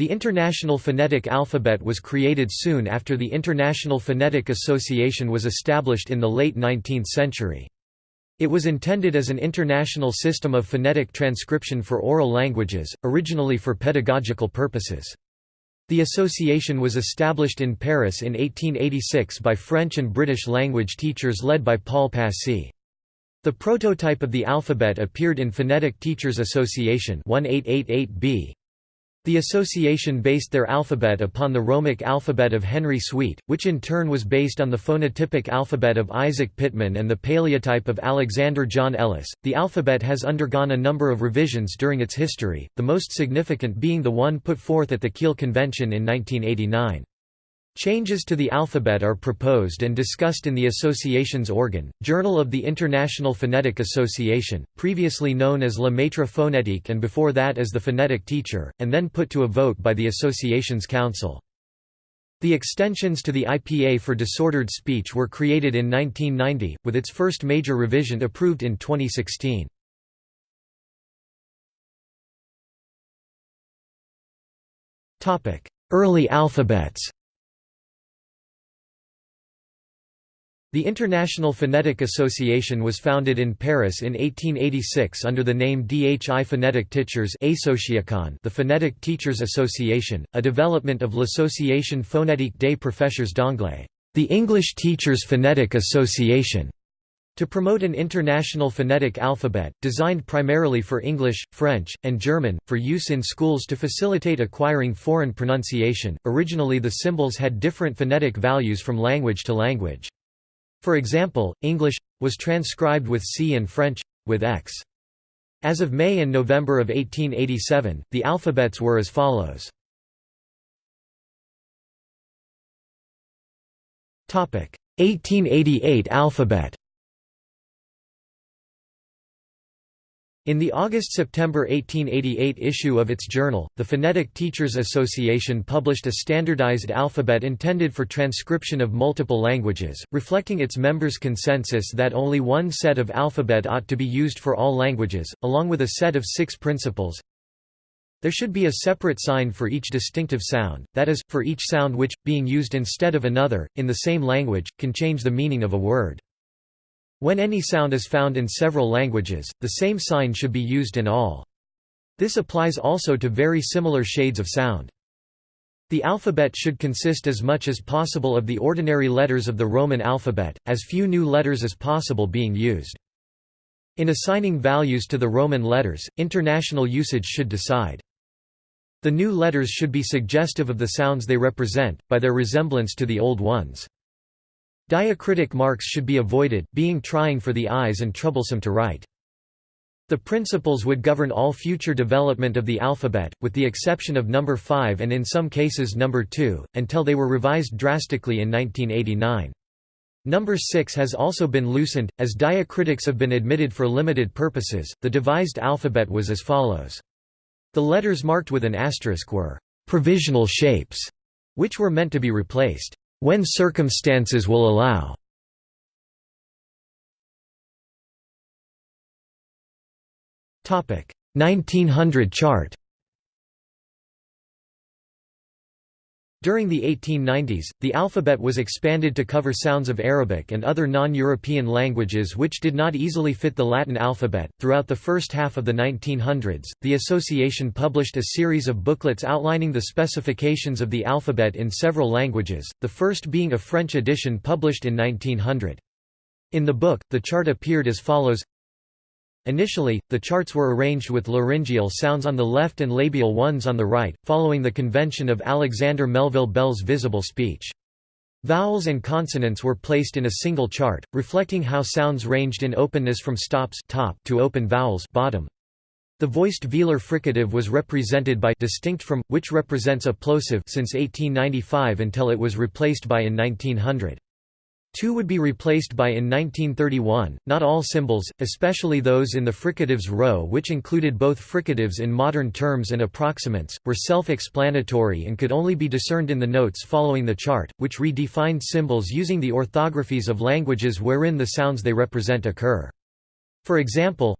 The International Phonetic Alphabet was created soon after the International Phonetic Association was established in the late 19th century. It was intended as an international system of phonetic transcription for oral languages, originally for pedagogical purposes. The association was established in Paris in 1886 by French and British language teachers led by Paul Passy. The prototype of the alphabet appeared in Phonetic Teachers Association 1888b. The association based their alphabet upon the Romic alphabet of Henry Sweet, which in turn was based on the phonotypic alphabet of Isaac Pitman and the paleotype of Alexander John Ellis. The alphabet has undergone a number of revisions during its history, the most significant being the one put forth at the Kiel Convention in 1989. Changes to the alphabet are proposed and discussed in the association's organ, Journal of the International Phonetic Association, previously known as Le Maître Phonétique and before that as the Phonetic Teacher, and then put to a vote by the association's council. The extensions to the IPA for disordered speech were created in 1990, with its first major revision approved in 2016. Early alphabets The International Phonetic Association was founded in Paris in 1886 under the name DHI Phonetic Teachers the Phonetic Teachers Association, a development of l'Association phonétique des professeurs d'anglais, the English Teachers Phonetic Association, to promote an international phonetic alphabet, designed primarily for English, French, and German, for use in schools to facilitate acquiring foreign pronunciation. Originally, the symbols had different phonetic values from language to language. For example, English was transcribed with C and French with X. As of May and November of 1887, the alphabets were as follows. Topic: 1888 alphabet. In the August–September 1888 issue of its journal, the Phonetic Teachers Association published a standardized alphabet intended for transcription of multiple languages, reflecting its members' consensus that only one set of alphabet ought to be used for all languages, along with a set of six principles. There should be a separate sign for each distinctive sound, that is, for each sound which, being used instead of another, in the same language, can change the meaning of a word. When any sound is found in several languages, the same sign should be used in all. This applies also to very similar shades of sound. The alphabet should consist as much as possible of the ordinary letters of the Roman alphabet, as few new letters as possible being used. In assigning values to the Roman letters, international usage should decide. The new letters should be suggestive of the sounds they represent, by their resemblance to the old ones. Diacritic marks should be avoided, being trying for the eyes and troublesome to write. The principles would govern all future development of the alphabet, with the exception of number 5 and in some cases number 2, until they were revised drastically in 1989. Number 6 has also been loosened, as diacritics have been admitted for limited purposes. The devised alphabet was as follows. The letters marked with an asterisk were provisional shapes, which were meant to be replaced when circumstances will allow. Topic 1900 chart. During the 1890s, the alphabet was expanded to cover sounds of Arabic and other non-European languages which did not easily fit the Latin alphabet. Throughout the first half of the 1900s, the association published a series of booklets outlining the specifications of the alphabet in several languages, the first being a French edition published in 1900. In the book, the chart appeared as follows Initially, the charts were arranged with laryngeal sounds on the left and labial ones on the right, following the convention of Alexander Melville Bell's visible speech. Vowels and consonants were placed in a single chart, reflecting how sounds ranged in openness from stops top to open vowels bottom. The voiced velar fricative was represented by distinct from, which represents a plosive since 1895 until it was replaced by in 1900. Two would be replaced by in 1931. Not all symbols, especially those in the fricatives row, which included both fricatives in modern terms and approximants, were self explanatory and could only be discerned in the notes following the chart, which redefined symbols using the orthographies of languages wherein the sounds they represent occur. For example,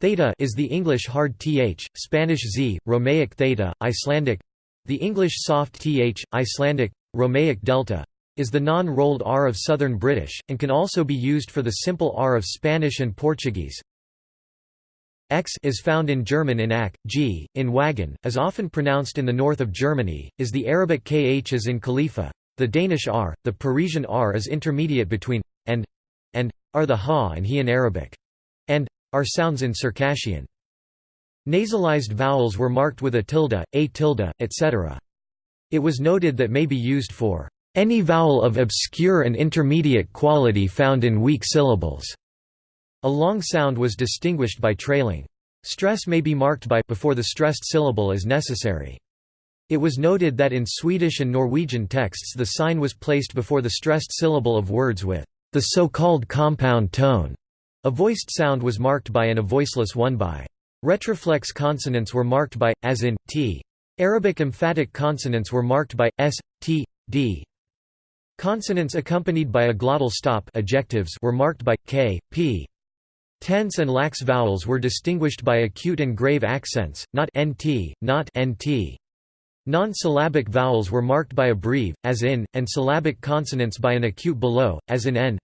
Theta is the English hard th, Spanish z, Romaic theta, Icelandic The English soft th, Icelandic, Romaic delta, is the non-rolled r of Southern British, and can also be used for the simple r of Spanish and Portuguese. X is found in German in ak, g, in wagon, is often pronounced in the north of Germany, is the Arabic kh as in khalifa, the Danish r, the Parisian r is intermediate between and and are the ha and he in Arabic, and are sounds in Circassian. Nasalized vowels were marked with a tilde, a tilde, etc. It was noted that may be used for any vowel of obscure and intermediate quality found in weak syllables. A long sound was distinguished by trailing. Stress may be marked by before the stressed syllable is necessary. It was noted that in Swedish and Norwegian texts the sign was placed before the stressed syllable of words with the so-called compound tone. A voiced sound was marked by and a voiceless one by. Retroflex consonants were marked by, as in, t. Arabic emphatic consonants were marked by, s, t, d. Consonants accompanied by a glottal stop adjectives were marked by k, p. Tense and lax vowels were distinguished by acute and grave accents, not nt, not nt. Non-syllabic vowels were marked by a breve, as in, and syllabic consonants by an acute below, as in n.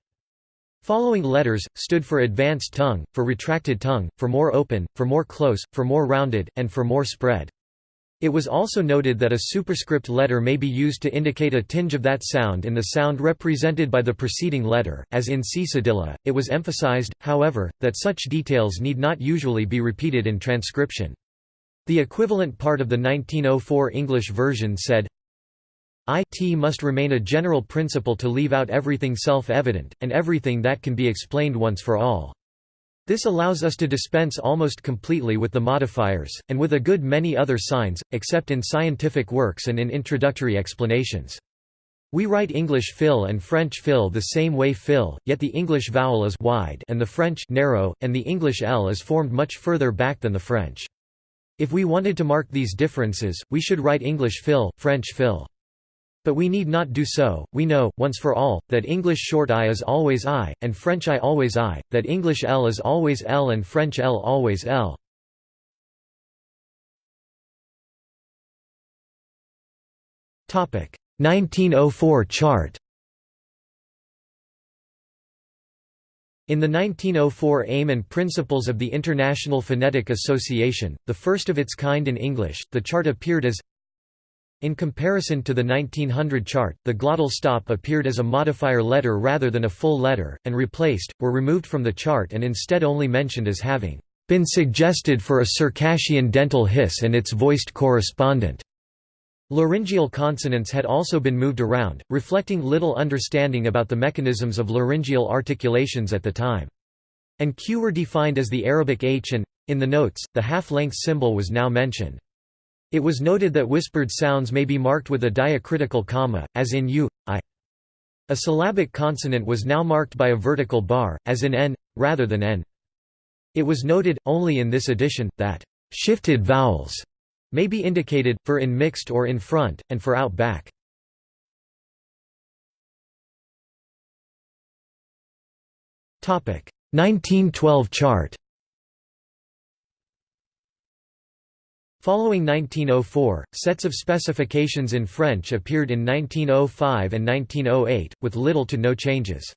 Following letters, stood for advanced tongue, for retracted tongue, for more open, for more close, for more rounded, and for more spread. It was also noted that a superscript letter may be used to indicate a tinge of that sound in the sound represented by the preceding letter, as in c cedilla. It was emphasized, however, that such details need not usually be repeated in transcription. The equivalent part of the 1904 English version said, it must remain a general principle to leave out everything self-evident, and everything that can be explained once for all. This allows us to dispense almost completely with the modifiers, and with a good many other signs, except in scientific works and in introductory explanations. We write English fill and French fil the same way fil, yet the English vowel is wide and the French narrow, and the English L is formed much further back than the French. If we wanted to mark these differences, we should write English fill, French fil. But we need not do so, we know, once for all, that English short i is always i, and French i always i, that English l is always l and French l always l. Topic 1904 chart. In the 1904 Aim and Principles of the International Phonetic Association, the first of its kind in English, the chart appeared as in comparison to the 1900 chart, the glottal stop appeared as a modifier letter rather than a full letter, and replaced, were removed from the chart and instead only mentioned as having been suggested for a Circassian dental hiss and its voiced correspondent. Laryngeal consonants had also been moved around, reflecting little understanding about the mechanisms of laryngeal articulations at the time. And q were defined as the Arabic h and, in the notes, the half-length symbol was now mentioned. It was noted that whispered sounds may be marked with a diacritical comma, as in u, i. A syllabic consonant was now marked by a vertical bar, as in n, rather than n. It was noted, only in this edition, that shifted vowels may be indicated, for in mixed or in front, and for out back. Topic 1912 chart Following 1904, sets of specifications in French appeared in 1905 and 1908, with little to no changes.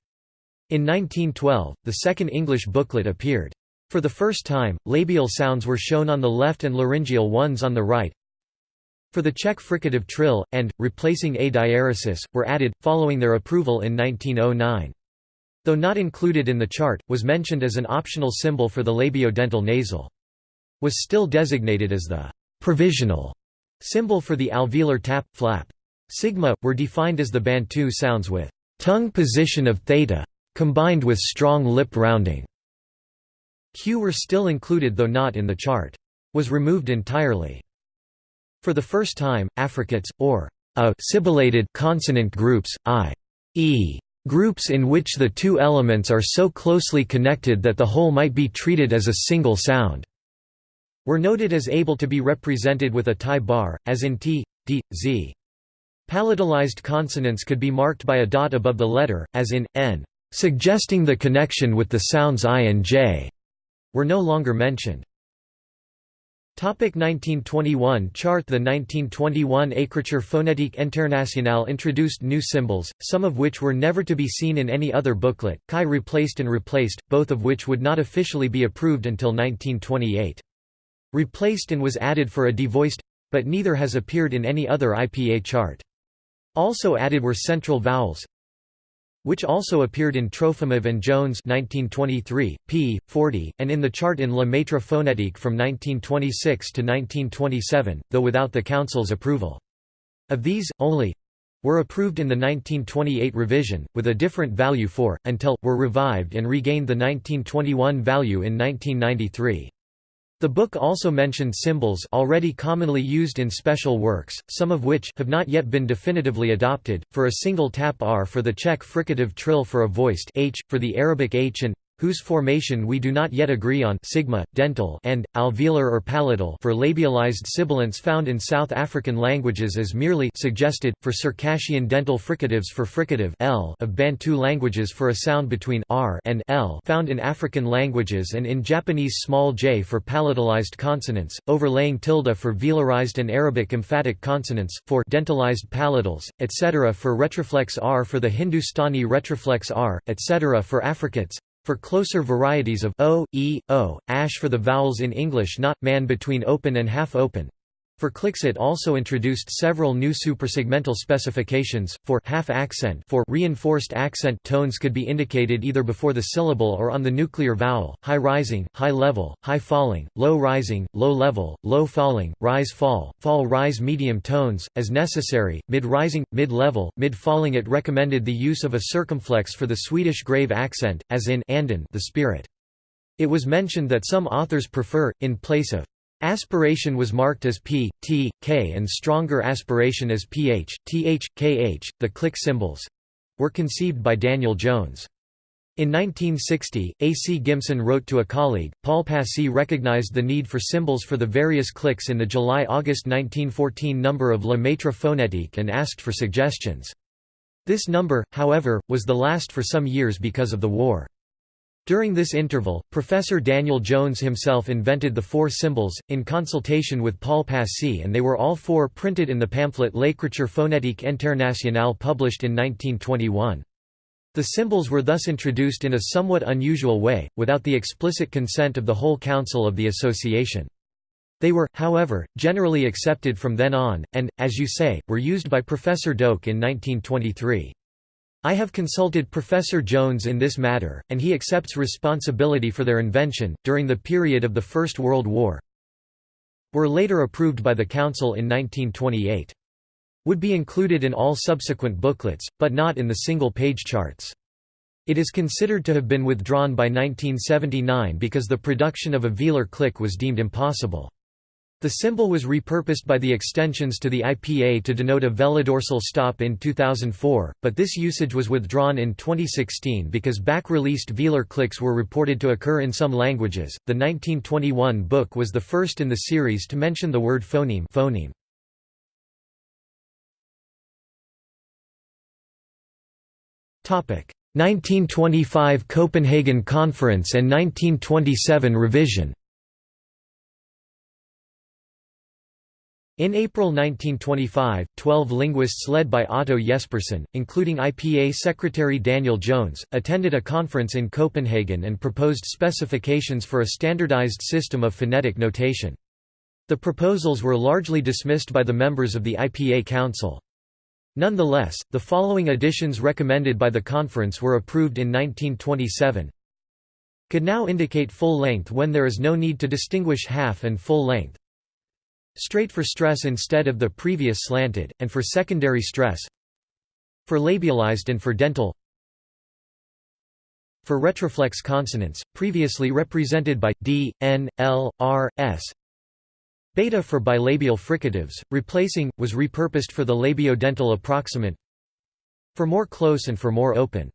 In 1912, the second English booklet appeared. For the first time, labial sounds were shown on the left and laryngeal ones on the right. For the Czech fricative trill, and, replacing a diaresis, were added, following their approval in 1909. Though not included in the chart, was mentioned as an optional symbol for the labiodental nasal was still designated as the provisional symbol for the alveolar tap, flap. Sigma, were defined as the Bantu sounds with tongue position of theta, combined with strong lip rounding. Q were still included though not in the chart. Was removed entirely. For the first time, affricates, or a sibilated consonant groups, i.e. groups in which the two elements are so closely connected that the whole might be treated as a single sound, were noted as able to be represented with a tie bar, as in t, d, z. Palatalized consonants could be marked by a dot above the letter, as in, n, suggesting the connection with the sounds i and j, were no longer mentioned. Topic 1921 chart The 1921 Écriture phonétique internationale introduced new symbols, some of which were never to be seen in any other booklet, Chi replaced and replaced, both of which would not officially be approved until 1928. Replaced and was added for a devoiced, but neither has appeared in any other IPA chart. Also added were central vowels, which also appeared in Trofimov and Jones 1923, p. 40, and in the chart in Le Maître phonétique from 1926 to 1927, though without the Council's approval. Of these, only were approved in the 1928 revision, with a different value for, until, were revived and regained the 1921 value in 1993. The book also mentioned symbols already commonly used in special works, some of which have not yet been definitively adopted, for a single tap r for the Czech fricative trill for a voiced h, for the Arabic h and whose formation we do not yet agree on sigma, dental and, alveolar or palatal for labialized sibilants found in South African languages as merely suggested, for Circassian dental fricatives for fricative l of Bantu languages for a sound between r and l found in African languages and in Japanese small j for palatalized consonants, overlaying tilde for velarized and Arabic emphatic consonants, for dentalized palatals, etc. for retroflex r for the Hindustani retroflex r, etc. for affricates, for closer varieties of o, e, o, ash for the vowels in English not, man between open and half open, for clicks it also introduced several new suprasegmental specifications, for half accent for reinforced accent tones could be indicated either before the syllable or on the nuclear vowel, high rising, high level, high falling, low rising, low level, low falling, rise fall, fall rise medium tones, as necessary, mid rising, mid level, mid falling it recommended the use of a circumflex for the Swedish grave accent, as in Anden the spirit. It was mentioned that some authors prefer, in place of Aspiration was marked as P, T, K and stronger aspiration as PH, TH, KH. The click symbols were conceived by Daniel Jones. In 1960, A. C. Gimson wrote to a colleague, Paul Passy recognized the need for symbols for the various clicks in the July–August 1914 number of Le Maître phonétique and asked for suggestions. This number, however, was the last for some years because of the war. During this interval, Professor Daniel Jones himself invented the four symbols, in consultation with Paul Passy and they were all four printed in the pamphlet L'écriture phonétique internationale published in 1921. The symbols were thus introduced in a somewhat unusual way, without the explicit consent of the whole council of the association. They were, however, generally accepted from then on, and, as you say, were used by Professor Doke in 1923. I have consulted Professor Jones in this matter, and he accepts responsibility for their invention, during the period of the First World War. Were later approved by the Council in 1928. Would be included in all subsequent booklets, but not in the single-page charts. It is considered to have been withdrawn by 1979 because the production of a velar click was deemed impossible. The symbol was repurposed by the extensions to the IPA to denote a velodorsal stop in 2004, but this usage was withdrawn in 2016 because back-released velar clicks were reported to occur in some languages. The 1921 book was the first in the series to mention the word phoneme. phoneme. Topic: 1925 Copenhagen Conference and 1927 revision. In April 1925, 12 linguists led by Otto Jespersen, including IPA Secretary Daniel Jones, attended a conference in Copenhagen and proposed specifications for a standardized system of phonetic notation. The proposals were largely dismissed by the members of the IPA Council. Nonetheless, the following additions recommended by the conference were approved in 1927 could now indicate full length when there is no need to distinguish half and full length, Straight for stress instead of the previous slanted, and for secondary stress For labialized and for dental For retroflex consonants, previously represented by d, n, l, r, s. Beta for bilabial fricatives, replacing, was repurposed for the labiodental approximant For more close and for more open.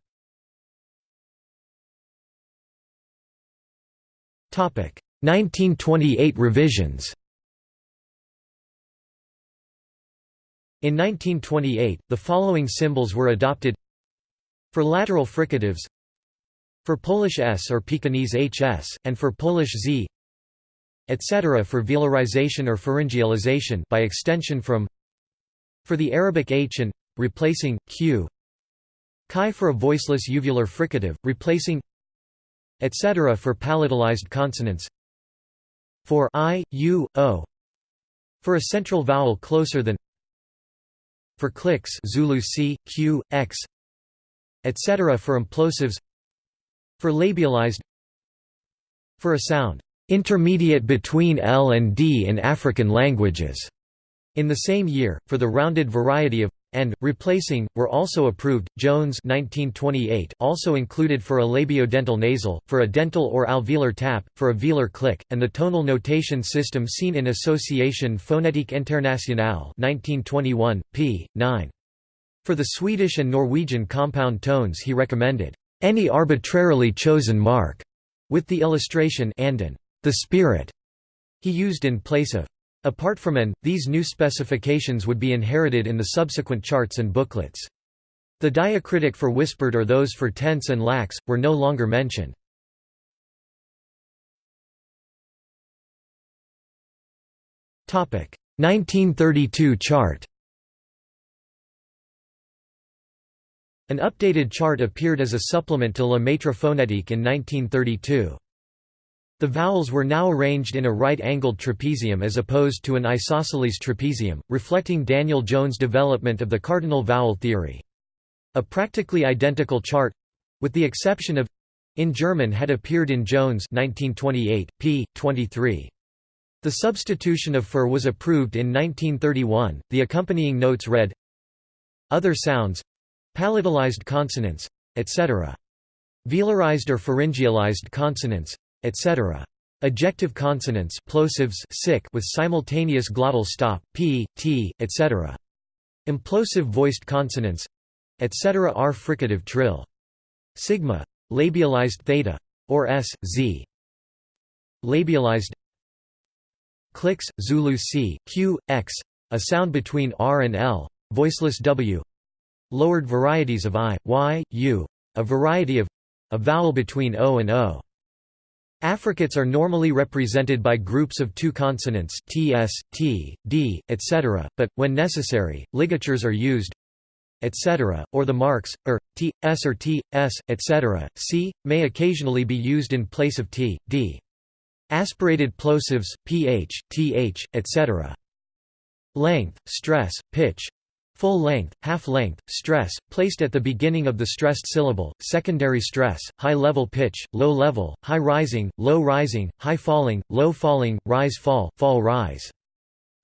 Topic 1928 revisions In 1928, the following symbols were adopted For lateral fricatives For Polish S or Pekingese HS, and for Polish Z etc. for velarization or pharyngealization by extension from for the Arabic h and replacing q chi for a voiceless uvular fricative replacing etc. for palatalized consonants for i, u, o for a central vowel closer than for clicks Zulu C, Q, X etc. for implosives for labialized for a sound intermediate between L and D in African languages. In the same year, for the rounded variety of and replacing were also approved. Jones 1928 also included for a labiodental nasal, for a dental or alveolar tap, for a velar click, and the tonal notation system seen in Association Phonétique Internationale 1921 p. 9. For the Swedish and Norwegian compound tones he recommended any arbitrarily chosen mark with the illustration and the spirit he used in place of Apart from an, these new specifications would be inherited in the subsequent charts and booklets. The diacritic for whispered or those for tense and lax, were no longer mentioned. Topic 1932 chart. An updated chart appeared as a supplement to Le Maître phonétique in 1932. The vowels were now arranged in a right-angled trapezium as opposed to an isosceles trapezium, reflecting Daniel Jones' development of the cardinal vowel theory. A practically identical chart—with the exception of in German had appeared in Jones 1928, p. 23. The substitution of fur was approved in 1931. The accompanying notes read Other sounds palatalized consonants, etc. Velarized or pharyngealized consonants, etc. Ejective consonants plosives sick with simultaneous glottal stop, p, t, etc. Implosive voiced consonants etc. are fricative trill. Sigma. Labialized theta. Or s, z. Labialized clicks, Zulu c, q, x, a sound between r and l, voiceless w. Lowered varieties of i, y, u, a variety of a vowel between o and o. Affricates are normally represented by groups of two consonants ts, t, d, etc., but, when necessary, ligatures are used etc., or the marks, er, t, s or t, s, etc., c, may occasionally be used in place of t, d. Aspirated plosives, ph, th, etc. Length, stress, pitch, Full length, half length, stress, placed at the beginning of the stressed syllable, secondary stress, high level pitch, low level, high rising, low rising, high falling, low falling, rise fall, fall rise.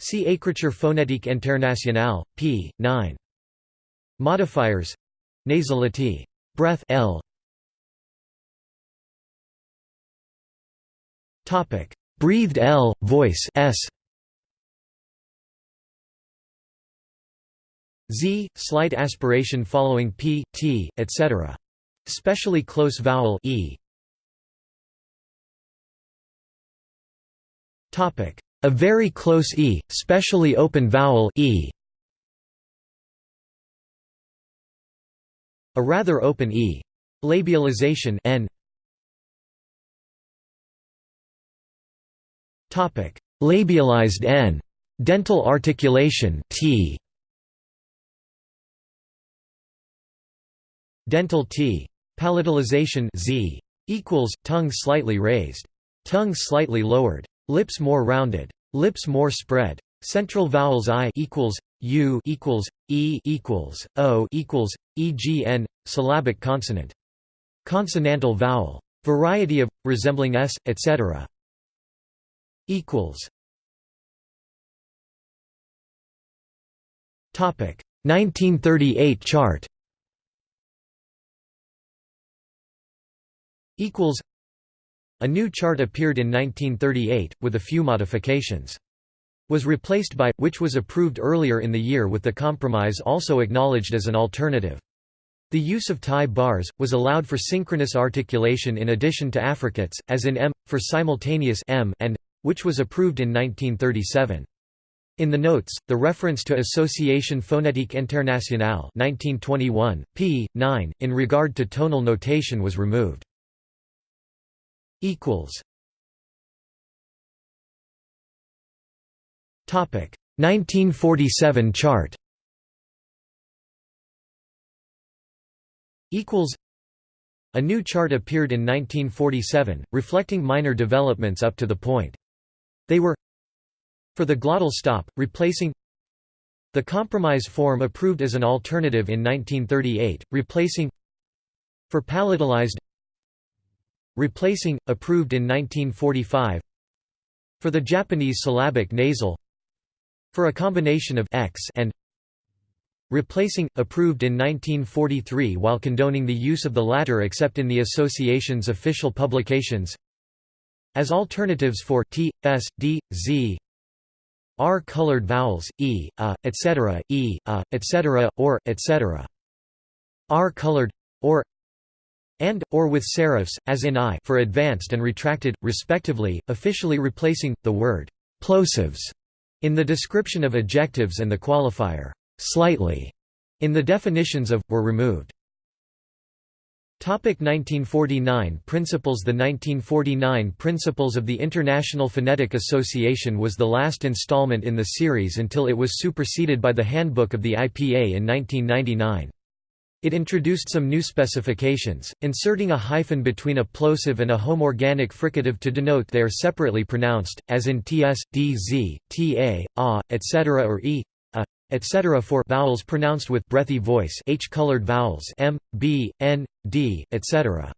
See Écriture phonétique internationale, p. 9. Modifiers Nasality. Breath L. Breathed L, voice S. z, slight aspiration following p, t, etc. Specially close vowel e. Topic: A very close e, specially open vowel e. A rather open e. Labialization n. Topic: Labialized n. Dental articulation t. Dental T. Palatalization Z equals tongue slightly raised. Tongue slightly lowered. Lips more rounded. Lips more spread. Central vowels I equals U equals E equals O equals EGN syllabic consonant. Consonantal vowel. Variety of resembling S etc. equals Topic 1938 chart equals A new chart appeared in 1938, with a few modifications. Was replaced by, which was approved earlier in the year with the compromise also acknowledged as an alternative. The use of tie bars, was allowed for synchronous articulation in addition to affricates, as in m, for simultaneous m and which was approved in 1937. In the notes, the reference to Association Phonétique Internationale 1921, p. 9, in regard to tonal notation was removed equals. Topic 1947 chart. Equals. A new chart appeared in 1947, reflecting minor developments up to the point. They were for the glottal stop, replacing the compromise form approved as an alternative in 1938, replacing for palatalized replacing, approved in 1945 for the Japanese syllabic nasal for a combination of x and replacing, approved in 1943 while condoning the use of the latter except in the association's official publications as alternatives for t, s, d, z, r colored vowels, e, a, etc., e, a, etc., or, etc. r colored, or and, or with serifs, as in I for advanced and retracted, respectively, officially replacing, the word plosives in the description of adjectives and the qualifier slightly in the definitions of, were removed. 1949 Principles The 1949 Principles of the International Phonetic Association was the last installment in the series until it was superseded by the Handbook of the IPA in 1999. It introduced some new specifications, inserting a hyphen between a plosive and a homorganic fricative to denote they are separately pronounced, as in ts, dz, ta, a, etc. or e, a, etc. for vowels pronounced with breathy voice H-colored vowels m, b, n, d, etc.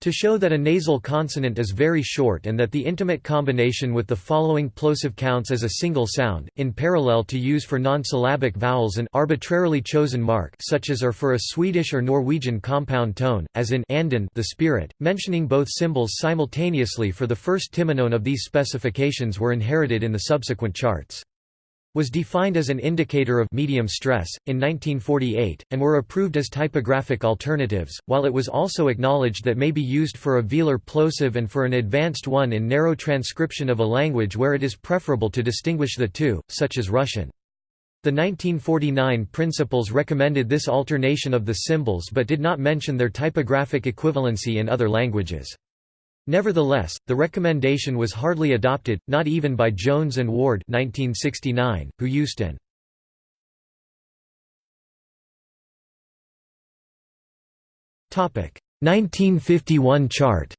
To show that a nasal consonant is very short and that the intimate combination with the following plosive counts as a single sound, in parallel to use for non-syllabic vowels an arbitrarily chosen mark such as are for a Swedish or Norwegian compound tone, as in anden the spirit, mentioning both symbols simultaneously for the first timonone of these specifications were inherited in the subsequent charts was defined as an indicator of medium stress, in 1948, and were approved as typographic alternatives, while it was also acknowledged that may be used for a velar plosive and for an advanced one in narrow transcription of a language where it is preferable to distinguish the two, such as Russian. The 1949 principles recommended this alternation of the symbols but did not mention their typographic equivalency in other languages. Nevertheless, the recommendation was hardly adopted, not even by Jones and Ward 1969, who used an Topic 1951 chart.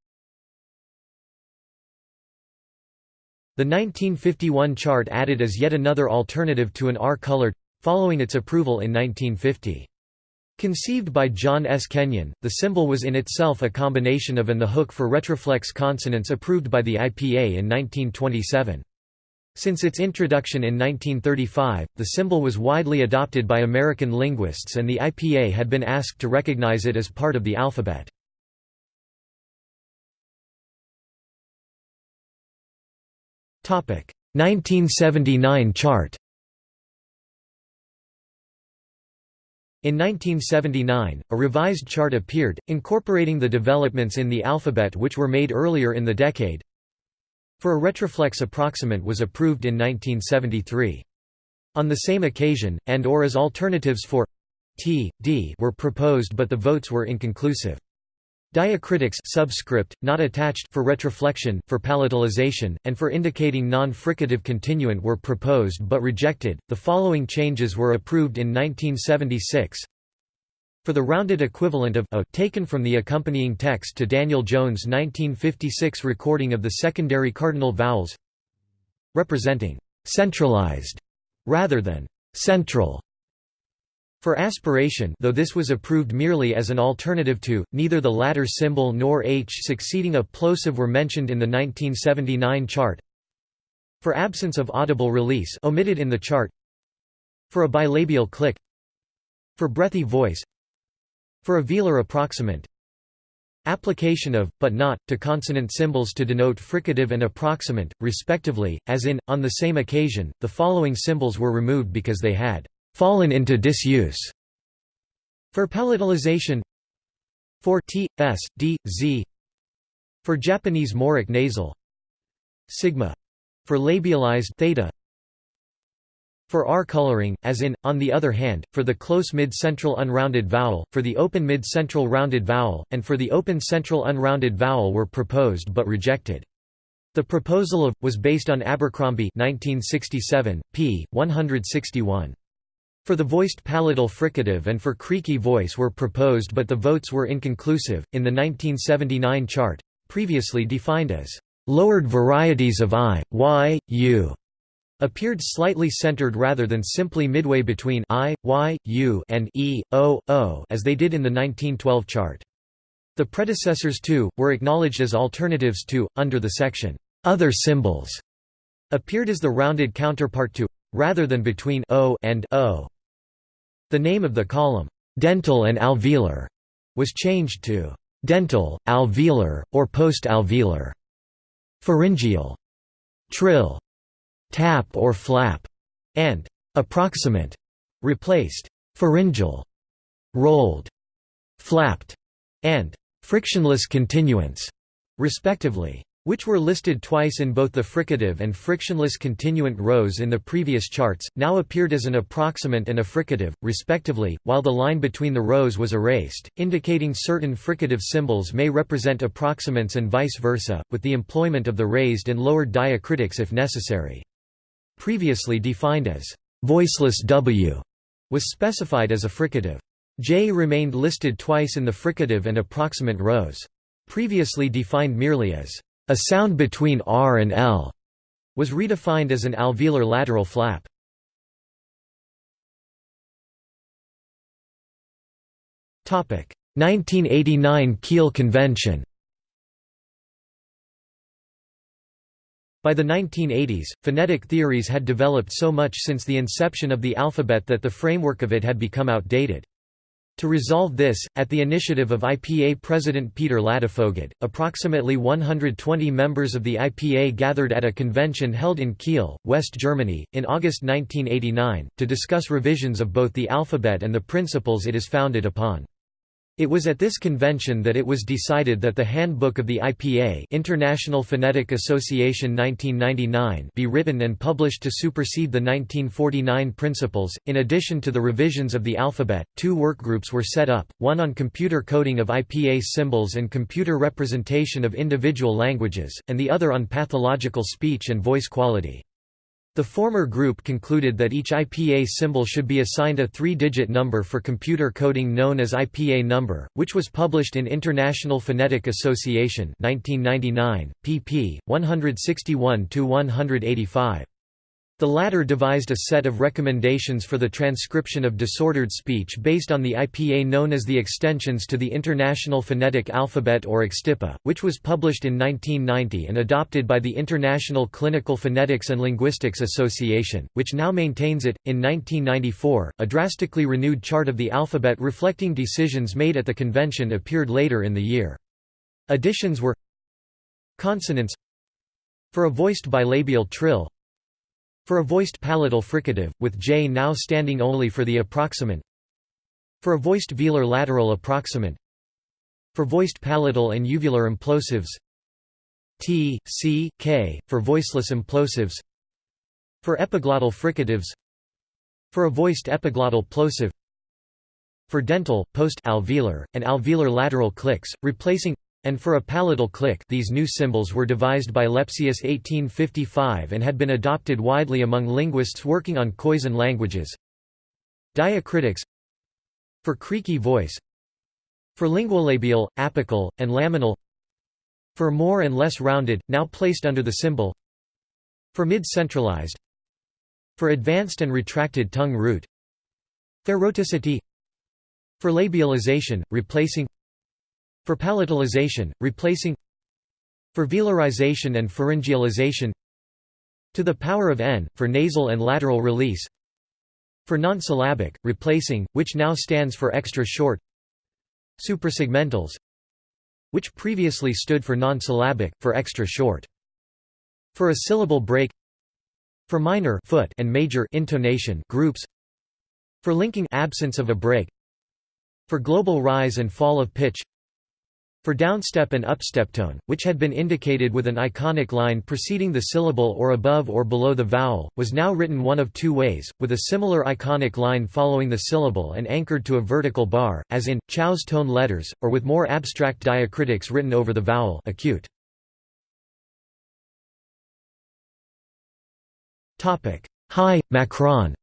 The 1951 chart added as yet another alternative to an R-colored, following its approval in 1950. Conceived by John S. Kenyon, the symbol was in itself a combination of and the hook for retroflex consonants approved by the IPA in 1927. Since its introduction in 1935, the symbol was widely adopted by American linguists and the IPA had been asked to recognize it as part of the alphabet. Topic 1979 chart In 1979, a revised chart appeared, incorporating the developments in the alphabet which were made earlier in the decade. For a retroflex approximant was approved in 1973. On the same occasion, and or as alternatives for t, d were proposed but the votes were inconclusive. Diacritics subscript, not attached for retroflexion, for palatalization, and for indicating non-fricative continuant were proposed but rejected. The following changes were approved in 1976. For the rounded equivalent of o taken from the accompanying text to Daniel Jones' 1956 recording of the secondary cardinal vowels representing centralized rather than central for aspiration though this was approved merely as an alternative to, neither the latter symbol nor h succeeding a plosive were mentioned in the 1979 chart. For absence of audible release omitted in the chart. For a bilabial click. For breathy voice. For a velar approximant. Application of, but not, to consonant symbols to denote fricative and approximant, respectively, as in, on the same occasion, the following symbols were removed because they had fallen into disuse. For palatalization For t, s, d, z For Japanese moraic nasal Sigma for labialized theta for R coloring, as in, on the other hand, for the close mid-central unrounded vowel, for the open mid-central rounded vowel, and for the open central unrounded vowel were proposed but rejected. The proposal of, was based on Abercrombie 1967, p. 161. For the voiced palatal fricative and for creaky voice were proposed but the votes were inconclusive. In the 1979 chart, previously defined as lowered varieties of I, Y, U, appeared slightly centered rather than simply midway between I, Y, U and E, O, O as they did in the 1912 chart. The predecessors too, were acknowledged as alternatives to, under the section, "'Other symbols' appeared as the rounded counterpart to, rather than between o and o. The name of the column, dental and alveolar, was changed to dental, alveolar, or post-alveolar, pharyngeal, trill, tap or flap, and approximant, replaced pharyngeal, rolled, flapped, and frictionless continuance, respectively which were listed twice in both the fricative and frictionless continuant rows in the previous charts, now appeared as an approximant and a fricative, respectively, while the line between the rows was erased, indicating certain fricative symbols may represent approximants and vice versa, with the employment of the raised and lowered diacritics if necessary. Previously defined as voiceless w was specified as a fricative. J remained listed twice in the fricative and approximant rows. Previously defined merely as a sound between R and L was redefined as an alveolar lateral flap. Topic 1989 Kiel Convention By the 1980s, phonetic theories had developed so much since the inception of the alphabet that the framework of it had become outdated. To resolve this, at the initiative of IPA President Peter Ladefoged, approximately 120 members of the IPA gathered at a convention held in Kiel, West Germany, in August 1989, to discuss revisions of both the alphabet and the principles it is founded upon. It was at this convention that it was decided that the Handbook of the IPA International Phonetic Association 1999 be written and published to supersede the 1949 principles. In addition to the revisions of the alphabet, two workgroups were set up, one on computer coding of IPA symbols and computer representation of individual languages, and the other on pathological speech and voice quality. The former group concluded that each IPA symbol should be assigned a three-digit number for computer coding known as IPA number, which was published in International Phonetic Association 1999, pp. 161–185. The latter devised a set of recommendations for the transcription of disordered speech based on the IPA known as the extensions to the International Phonetic Alphabet or extIPA, which was published in 1990 and adopted by the International Clinical Phonetics and Linguistics Association, which now maintains it. In 1994, a drastically renewed chart of the alphabet reflecting decisions made at the convention appeared later in the year. Additions were consonants for a voiced bilabial trill for a voiced palatal fricative, with J now standing only for the approximant. For a voiced velar lateral approximant. For voiced palatal and uvular implosives. T, C, K, for voiceless implosives. For epiglottal fricatives. For a voiced epiglottal plosive. For dental, post-alveolar, and alveolar lateral clicks, replacing and for a palatal click these new symbols were devised by Lepsius 1855 and had been adopted widely among linguists working on Khoisan languages. Diacritics For creaky voice For linguolabial, apical, and laminal For more and less rounded, now placed under the symbol For mid-centralized For advanced and retracted tongue root Pharoticity For labialization, replacing for palatalization, replacing For velarization and pharyngealization To the power of n, for nasal and lateral release For non-syllabic, replacing, which now stands for extra short Suprasegmentals Which previously stood for non-syllabic, for extra short For a syllable break For minor foot and major intonation groups For linking absence of a break For global rise and fall of pitch for downstep and upstep tone, which had been indicated with an iconic line preceding the syllable or above or below the vowel, was now written one of two ways, with a similar iconic line following the syllable and anchored to a vertical bar, as in, Chao's tone letters, or with more abstract diacritics written over the vowel acute. High, Macron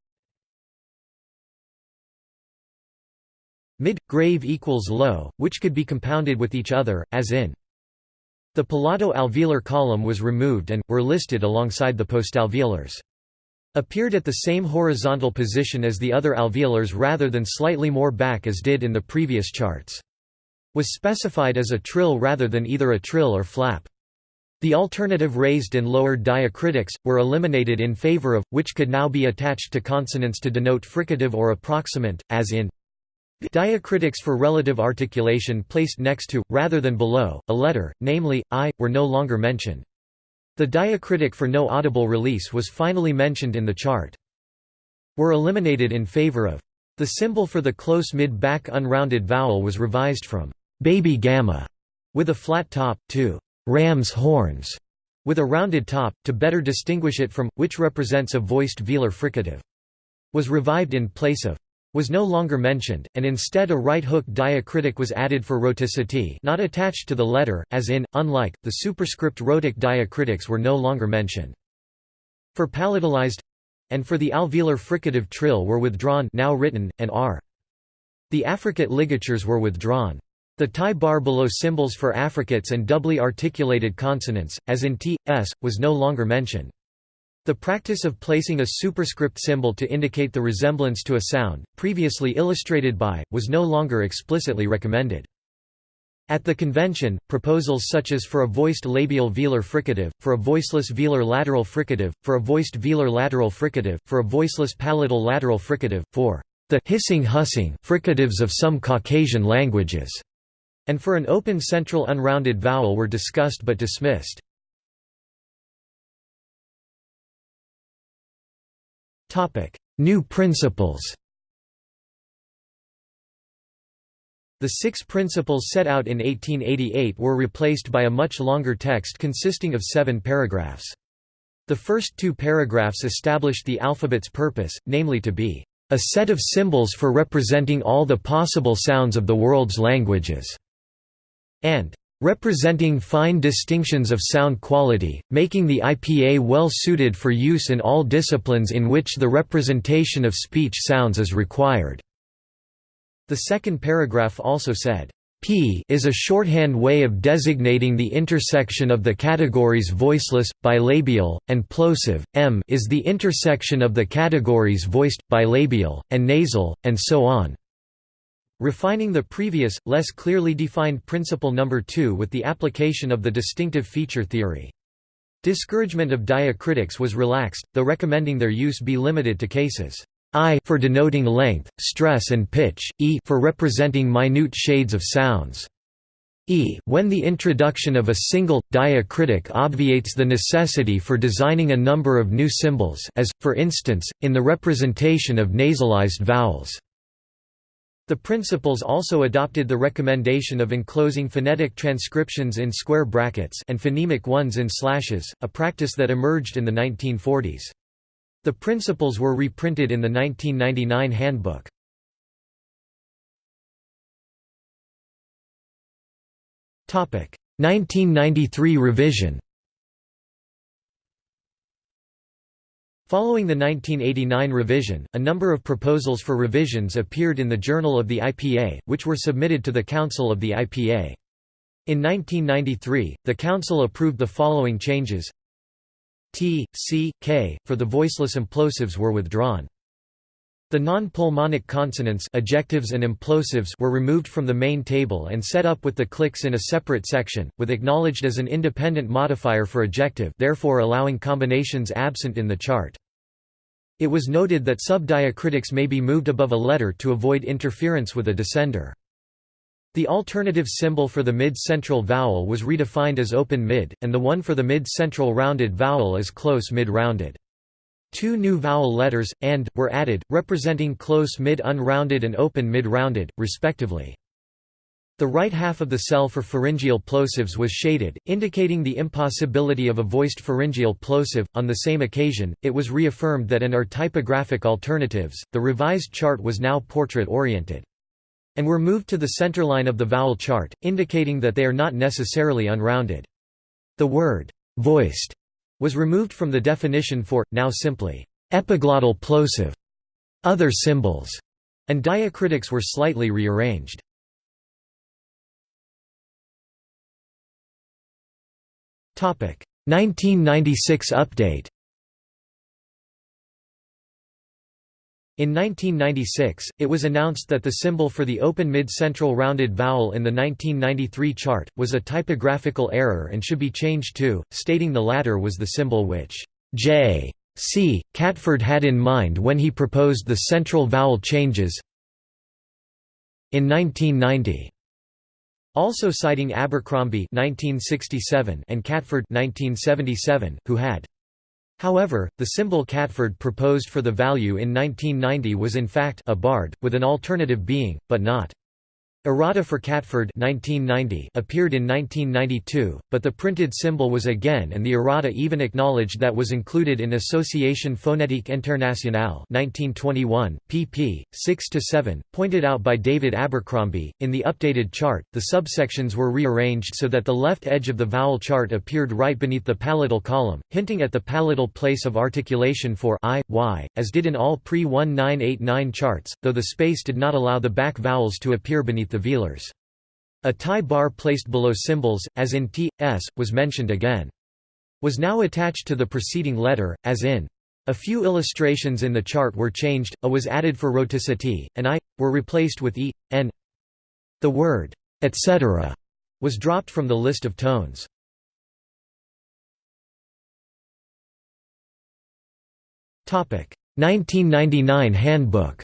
Mid, grave equals low, which could be compounded with each other, as in The palato-alveolar column was removed and, were listed alongside the postalveolars. Appeared at the same horizontal position as the other alveolars rather than slightly more back as did in the previous charts. Was specified as a trill rather than either a trill or flap. The alternative raised and lowered diacritics, were eliminated in favor of, which could now be attached to consonants to denote fricative or approximant, as in Diacritics for relative articulation placed next to, rather than below, a letter, namely, i, were no longer mentioned. The diacritic for no audible release was finally mentioned in the chart. Were eliminated in favor of. The symbol for the close mid-back unrounded vowel was revised from baby gamma with a flat top, to ram's horns with a rounded top, to better distinguish it from, which represents a voiced velar fricative. Was revived in place of was no longer mentioned, and instead a right hook diacritic was added for rhoticity not attached to the letter, as in, unlike, the superscript rhotic diacritics were no longer mentioned. For palatalized and for the alveolar fricative trill were withdrawn now written, and r. The affricate ligatures were withdrawn. The tie bar below symbols for affricates and doubly articulated consonants, as in t, s, was no longer mentioned. The practice of placing a superscript symbol to indicate the resemblance to a sound, previously illustrated by, was no longer explicitly recommended. At the convention, proposals such as for a voiced labial velar fricative, for a voiceless velar lateral fricative, for a voiced velar lateral fricative, for a voiceless palatal lateral fricative, for the hissing hushing fricatives of some Caucasian languages, and for an open central unrounded vowel were discussed but dismissed. New principles The six principles set out in 1888 were replaced by a much longer text consisting of seven paragraphs. The first two paragraphs established the alphabet's purpose, namely to be a set of symbols for representing all the possible sounds of the world's languages, and representing fine distinctions of sound quality, making the IPA well suited for use in all disciplines in which the representation of speech sounds is required." The second paragraph also said, P is a shorthand way of designating the intersection of the categories voiceless, bilabial, and plosive, M is the intersection of the categories voiced, bilabial, and nasal, and so on. Refining the previous, less clearly defined principle number 2 with the application of the distinctive feature theory. Discouragement of diacritics was relaxed, though recommending their use be limited to cases I for denoting length, stress and pitch, E for representing minute shades of sounds. E when the introduction of a single, diacritic obviates the necessity for designing a number of new symbols as, for instance, in the representation of nasalized vowels. The principles also adopted the recommendation of enclosing phonetic transcriptions in square brackets and phonemic ones in slashes, a practice that emerged in the 1940s. The principles were reprinted in the 1999 handbook. Topic: 1993 revision. Following the 1989 revision, a number of proposals for revisions appeared in the Journal of the IPA, which were submitted to the Council of the IPA. In 1993, the Council approved the following changes T, C, K, for the voiceless implosives were withdrawn. The non-pulmonic consonants ejectives and implosives were removed from the main table and set up with the clicks in a separate section, with acknowledged as an independent modifier for ejective therefore allowing combinations absent in the chart. It was noted that subdiacritics may be moved above a letter to avoid interference with a descender. The alternative symbol for the mid-central vowel was redefined as open mid, and the one for the mid-central rounded vowel as close mid-rounded. Two new vowel letters, and, were added, representing close mid-unrounded and open mid-rounded, respectively. The right half of the cell for pharyngeal plosives was shaded, indicating the impossibility of a voiced pharyngeal plosive. On the same occasion, it was reaffirmed that an are typographic alternatives. The revised chart was now portrait oriented. And were moved to the centerline of the vowel chart, indicating that they are not necessarily unrounded. The word voiced was removed from the definition for, now simply, epiglottal plosive, other symbols, and diacritics were slightly rearranged. Topic 1996 update. In 1996, it was announced that the symbol for the open mid-central rounded vowel in the 1993 chart, was a typographical error and should be changed to, stating the latter was the symbol which J. C. Catford had in mind when he proposed the central vowel changes in 1990. Also citing Abercrombie 1967 and Catford 1977, who had However, the symbol Catford proposed for the value in 1990 was in fact a bard, with an alternative being, but not Errata for Catford 1990 appeared in 1992, but the printed symbol was again and the errata even acknowledged that was included in Association Phonétique Internationale 1921, pp. 6–7, pointed out by David Abercrombie. In the updated chart, the subsections were rearranged so that the left edge of the vowel chart appeared right beneath the palatal column, hinting at the palatal place of articulation for i, y, as did in all pre-1989 charts, though the space did not allow the back vowels to appear beneath the velars. A tie bar placed below symbols, as in t, s, was mentioned again. Was now attached to the preceding letter, as in. A few illustrations in the chart were changed, a was added for rhoticity, and i, were replaced with e, n. The word, etc. was dropped from the list of tones. Topic 1999 Handbook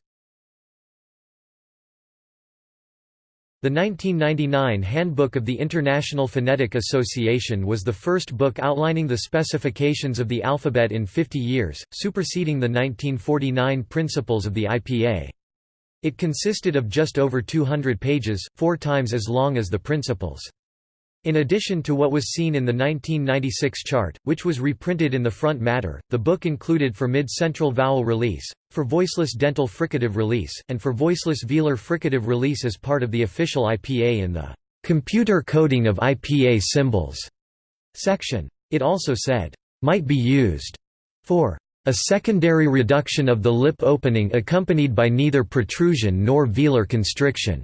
The 1999 Handbook of the International Phonetic Association was the first book outlining the specifications of the alphabet in 50 years, superseding the 1949 Principles of the IPA. It consisted of just over 200 pages, four times as long as the Principles. In addition to what was seen in the 1996 chart, which was reprinted in the front matter, the book included for mid-central vowel release, for voiceless dental fricative release, and for voiceless velar fricative release as part of the official IPA in the "'Computer Coding of IPA Symbols' section. It also said, "'might be used' for a secondary reduction of the lip opening accompanied by neither protrusion nor velar constriction.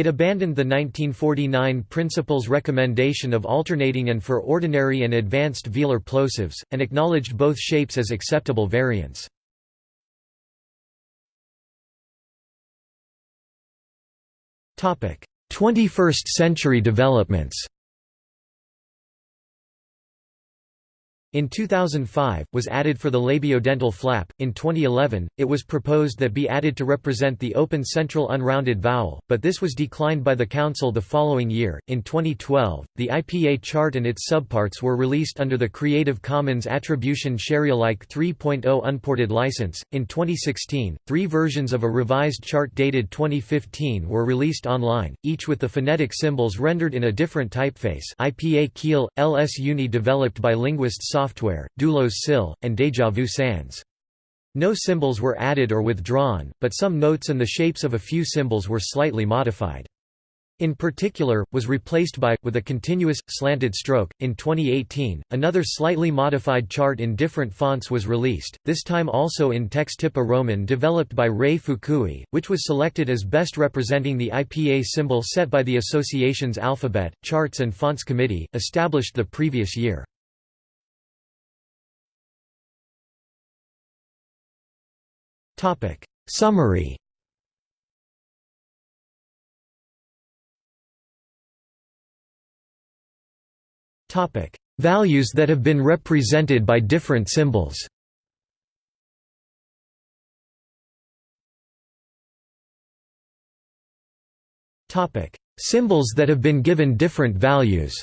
It abandoned the 1949 Principles recommendation of alternating and for ordinary and advanced velar plosives, and acknowledged both shapes as acceptable variants. Topic: 21st century developments. In 2005, was added for the labiodental flap. In 2011, it was proposed that be added to represent the open central unrounded vowel, but this was declined by the Council the following year. In 2012, the IPA chart and its subparts were released under the Creative Commons Attribution Sharealike 3.0 unported license. In 2016, three versions of a revised chart dated 2015 were released online, each with the phonetic symbols rendered in a different typeface. IPA Kiel, LS Uni developed by linguists software, Doulos SIL, and DejaVu Sans. No symbols were added or withdrawn, but some notes and the shapes of a few symbols were slightly modified. In particular, was replaced by, with a continuous, slanted stroke. In 2018, another slightly modified chart in different fonts was released, this time also in Textipa Roman developed by Rei Fukui, which was selected as best representing the IPA symbol set by the association's Alphabet, Charts and Fonts Committee, established the previous year. Summary Topic: Values that have been represented by different symbols. Topic: Symbols that have been given different values.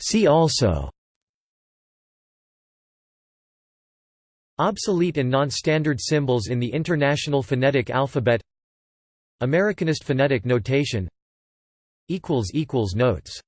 See also. Obsolete and non-standard symbols in the International Phonetic Alphabet. Americanist phonetic notation. Notes